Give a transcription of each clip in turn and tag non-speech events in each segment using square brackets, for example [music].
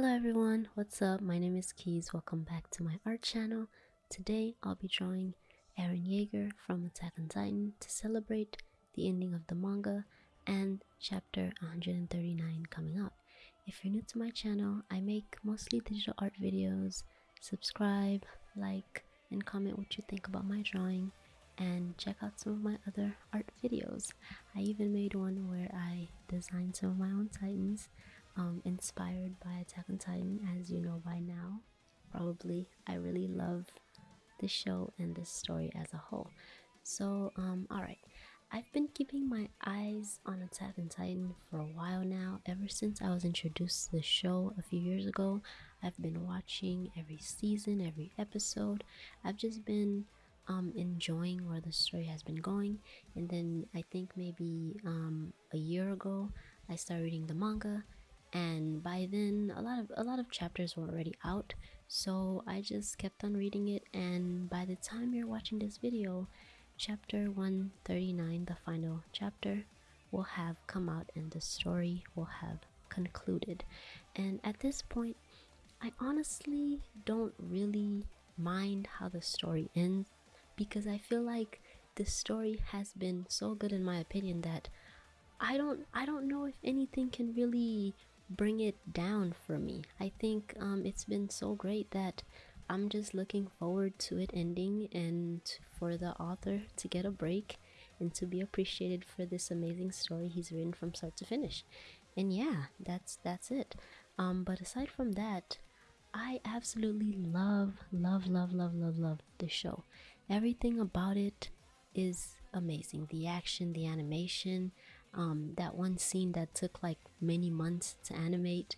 Hello everyone, what's up? My name is Keys. Welcome back to my art channel. Today I'll be drawing Eren Yeager from Attack on Titan to celebrate the ending of the manga and chapter 139 coming up. If you're new to my channel, I make mostly digital art videos. Subscribe, like, and comment what you think about my drawing and check out some of my other art videos. I even made one where I designed some of my own titans um, inspired by Attack on Titan as you know by now. Probably I really love the show and this story as a whole. So um alright. I've been keeping my eyes on Attack on Titan for a while now. Ever since I was introduced to the show a few years ago, I've been watching every season, every episode. I've just been um, enjoying where the story has been going. And then I think maybe um, a year ago, I started reading the manga, and by then a lot of a lot of chapters were already out. So I just kept on reading it, and by the time you're watching this video, chapter 139, the final chapter, will have come out, and the story will have concluded. And at this point, I honestly don't really mind how the story ends because I feel like the story has been so good in my opinion that I don't I don't know if anything can really bring it down for me. I think um, it's been so great that I'm just looking forward to it ending and for the author to get a break and to be appreciated for this amazing story he's written from start to finish. And yeah, that's that's it. Um, but aside from that, I absolutely love, love, love, love, love, love the show. Everything about it is amazing. The action, the animation, um, that one scene that took like many months to animate,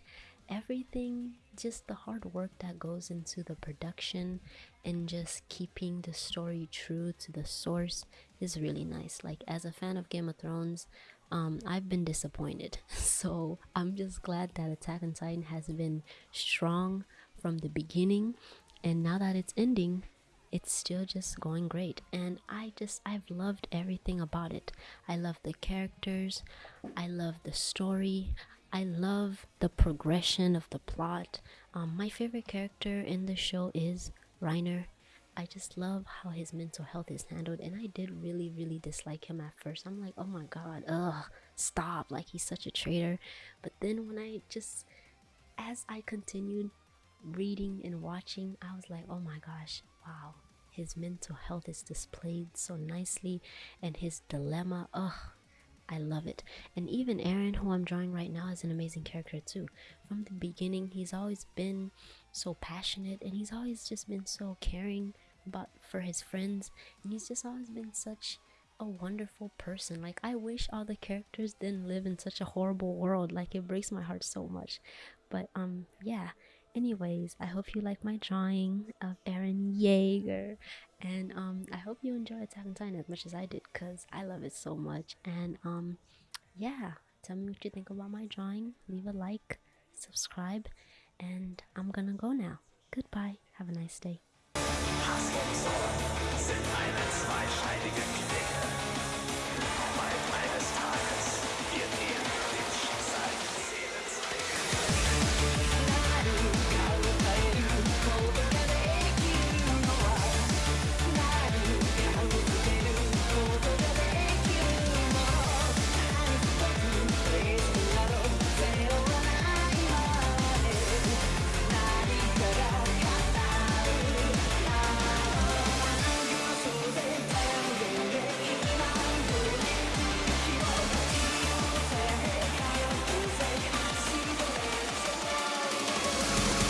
everything, just the hard work that goes into the production and just keeping the story true to the source is really nice. Like, as a fan of Game of Thrones, um, I've been disappointed. [laughs] So, I'm just glad that Attack on Titan has been strong from the beginning. And now that it's ending, it's still just going great. And i just i've loved everything about it. I love the characters. I love the story. I love the progression of the plot. Um, my favorite character in the show is reiner. I just love how his mental health is handled and i did really really dislike him at first. I'm like oh my god ugh stop. Like he's such a traitor. But then when i just as i continued reading and watching i was like oh my gosh wow his mental health is displayed so nicely and his dilemma ugh I love it. And even Eren, who I'm drawing right now, is an amazing character too. From the beginning, he's always been so passionate and he's always just been so caring about for his friends. And he's just always been such a wonderful person. Like I wish all the characters didn't live in such a horrible world. Like it breaks my heart so much. But um yeah, anyways i hope you like my drawing of eren yeager and um i hope you enjoy attack on titan as much as i did because i love it so much and um yeah tell me what you think about my drawing leave a like subscribe and i'm gonna go now. Goodbye have a nice day